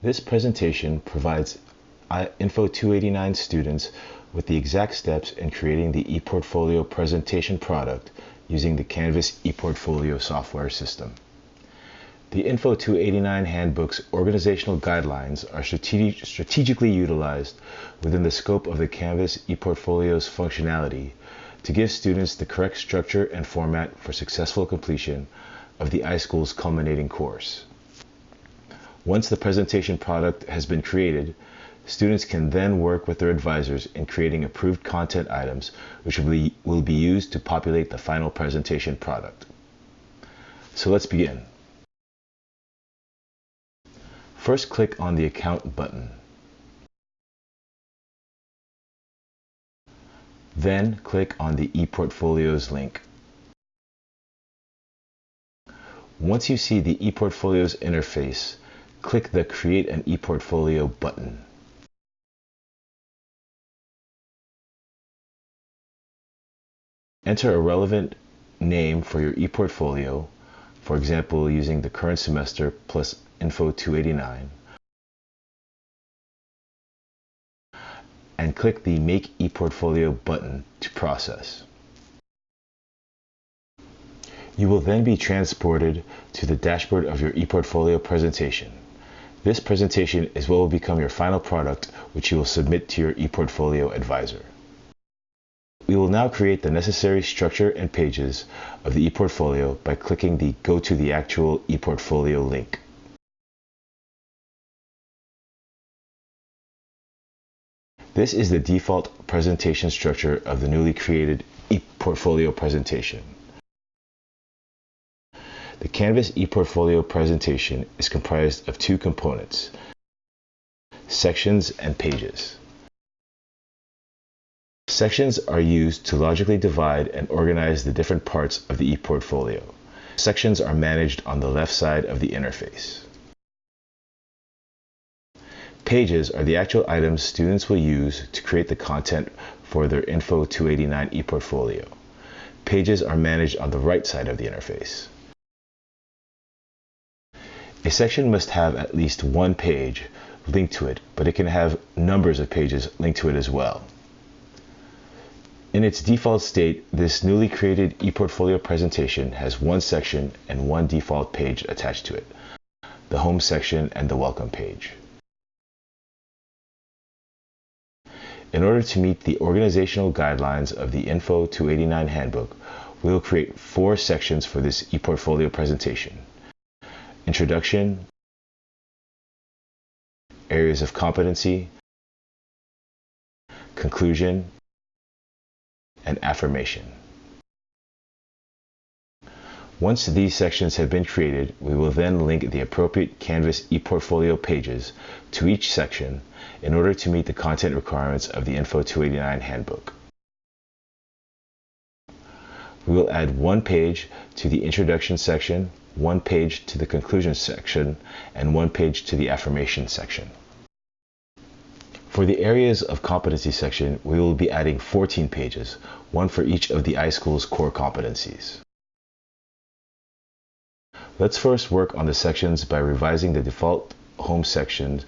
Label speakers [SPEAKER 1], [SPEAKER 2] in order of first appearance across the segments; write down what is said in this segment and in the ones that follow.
[SPEAKER 1] This presentation provides uh, Info 289 students with the exact steps in creating the ePortfolio presentation product using the Canvas ePortfolio software system. The Info 289 Handbook's organizational guidelines are strategi strategically utilized within the scope of the Canvas ePortfolio's functionality to give students the correct structure and format for successful completion of the iSchool's culminating course. Once the presentation product has been created, students can then work with their advisors in creating approved content items which will be, will be used to populate the final presentation product. So let's begin. First click on the Account button. Then click on the ePortfolios link. Once you see the ePortfolios interface, click the Create an ePortfolio button. Enter a relevant name for your ePortfolio, for example using the current semester plus Info 289, and click the Make ePortfolio button to process. You will then be transported to the dashboard of your ePortfolio presentation. This presentation is what will become your final product, which you will submit to your ePortfolio advisor. We will now create the necessary structure and pages of the ePortfolio by clicking the Go to the actual ePortfolio link. This is the default presentation structure of the newly created ePortfolio presentation. The Canvas ePortfolio presentation is comprised of two components, sections and pages. Sections are used to logically divide and organize the different parts of the ePortfolio. Sections are managed on the left side of the interface. Pages are the actual items students will use to create the content for their Info 289 ePortfolio. Pages are managed on the right side of the interface. A section must have at least one page linked to it, but it can have numbers of pages linked to it as well. In its default state, this newly created ePortfolio presentation has one section and one default page attached to it, the Home section and the Welcome page. In order to meet the organizational guidelines of the Info 289 Handbook, we will create four sections for this ePortfolio presentation. Introduction, Areas of Competency, Conclusion, and Affirmation. Once these sections have been created, we will then link the appropriate Canvas ePortfolio pages to each section in order to meet the content requirements of the Info 289 Handbook. We will add one page to the introduction section one page to the conclusion section, and one page to the affirmation section. For the areas of competency section, we will be adding 14 pages, one for each of the iSchool's core competencies. Let's first work on the sections by revising the default home section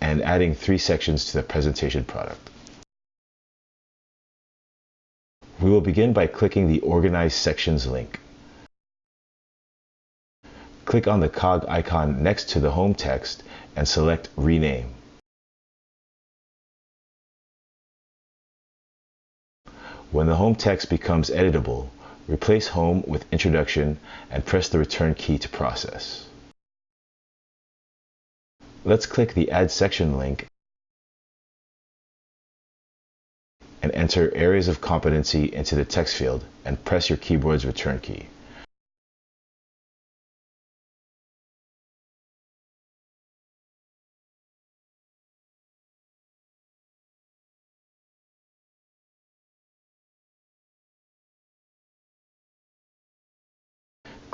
[SPEAKER 1] and adding three sections to the presentation product. We will begin by clicking the Organize Sections link. Click on the cog icon next to the home text and select Rename. When the home text becomes editable, replace Home with Introduction and press the Return key to process. Let's click the Add Section link and enter Areas of Competency into the text field and press your keyboard's Return key.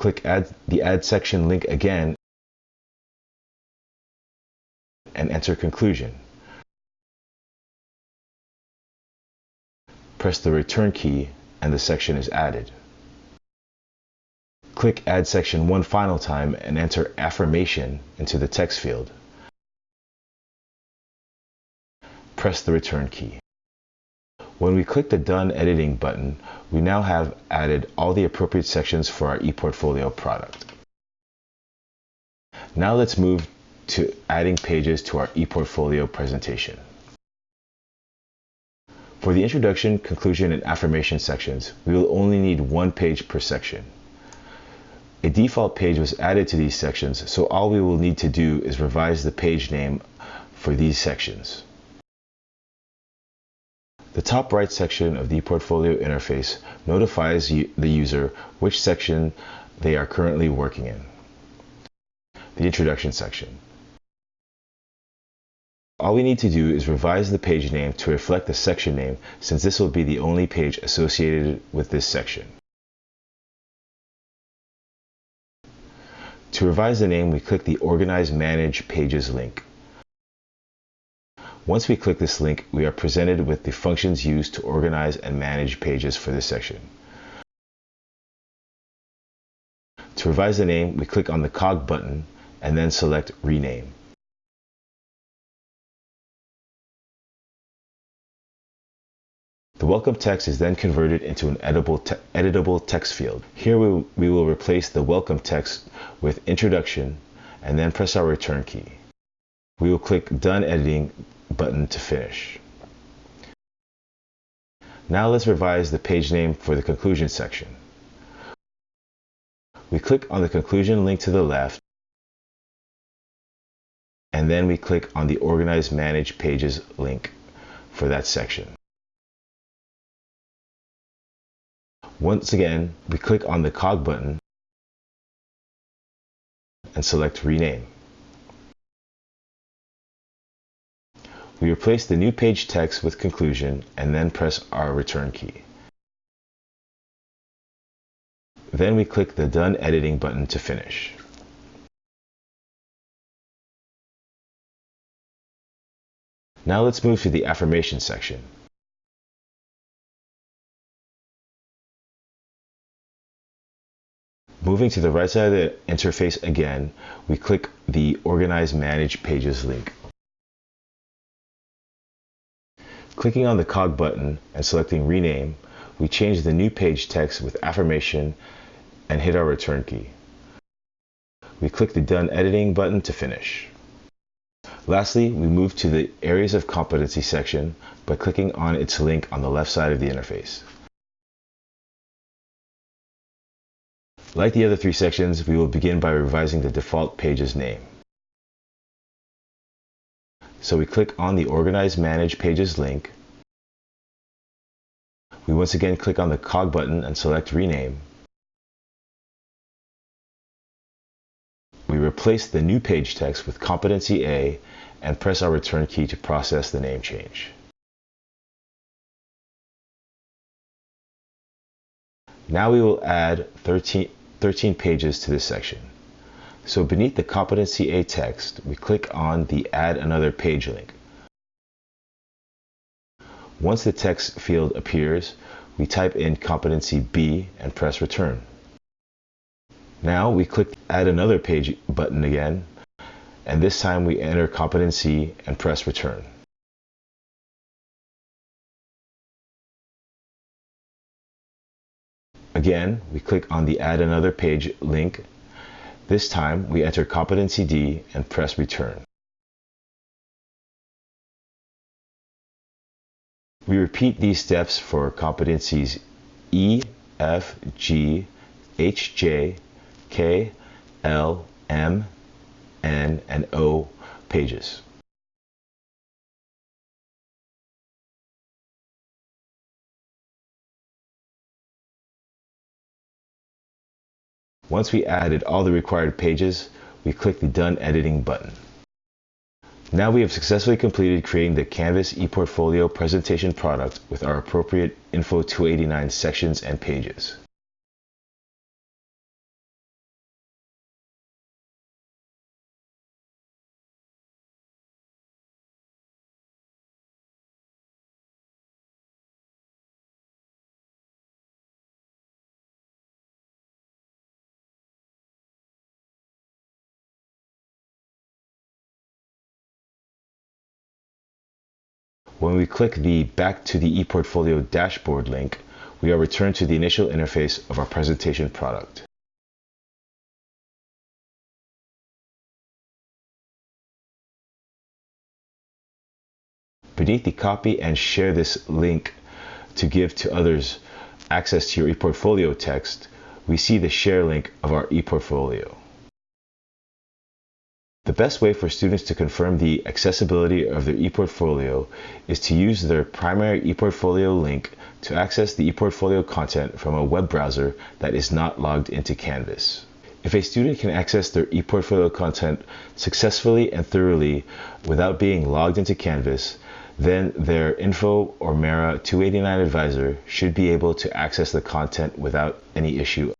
[SPEAKER 1] click add the add section link again and enter conclusion. Press the return key and the section is added. Click add section one final time and enter affirmation into the text field. Press the return key. When we click the Done Editing button, we now have added all the appropriate sections for our ePortfolio product. Now let's move to adding pages to our ePortfolio presentation. For the introduction, conclusion, and affirmation sections, we will only need one page per section. A default page was added to these sections, so all we will need to do is revise the page name for these sections. The top right section of the portfolio interface notifies the user which section they are currently working in. The introduction section. All we need to do is revise the page name to reflect the section name since this will be the only page associated with this section. To revise the name, we click the Organize Manage Pages link. Once we click this link, we are presented with the functions used to organize and manage pages for this section. To revise the name, we click on the cog button and then select Rename. The welcome text is then converted into an editable, te editable text field. Here we, we will replace the welcome text with introduction and then press our return key. We will click Done Editing button to finish. Now let's revise the page name for the conclusion section. We click on the conclusion link to the left and then we click on the Organize Manage Pages link for that section. Once again, we click on the cog button and select Rename. We replace the new page text with conclusion and then press our return key. Then we click the Done Editing button to finish. Now let's move to the affirmation section. Moving to the right side of the interface again, we click the Organize Manage Pages link. Clicking on the cog button and selecting rename, we change the new page text with affirmation and hit our return key. We click the done editing button to finish. Lastly, we move to the areas of competency section by clicking on its link on the left side of the interface. Like the other three sections, we will begin by revising the default page's name. So we click on the Organize Manage Pages link. We once again click on the cog button and select Rename. We replace the new page text with Competency A and press our return key to process the name change. Now we will add 13, 13 pages to this section. So beneath the Competency A text, we click on the Add Another Page link. Once the text field appears, we type in Competency B and press Return. Now we click Add Another Page button again, and this time we enter Competency and press Return. Again, we click on the Add Another Page link this time, we enter competency D and press return. We repeat these steps for competencies E, F, G, H, J, K, L, M, N, and O pages. Once we added all the required pages, we click the Done Editing button. Now we have successfully completed creating the Canvas ePortfolio presentation product with our appropriate Info 289 sections and pages. When we click the Back to the ePortfolio dashboard link, we are returned to the initial interface of our presentation product. Beneath the copy and share this link to give to others access to your ePortfolio text, we see the share link of our ePortfolio. The best way for students to confirm the accessibility of their ePortfolio is to use their primary ePortfolio link to access the ePortfolio content from a web browser that is not logged into Canvas. If a student can access their ePortfolio content successfully and thoroughly without being logged into Canvas, then their Info or Mara 289 advisor should be able to access the content without any issue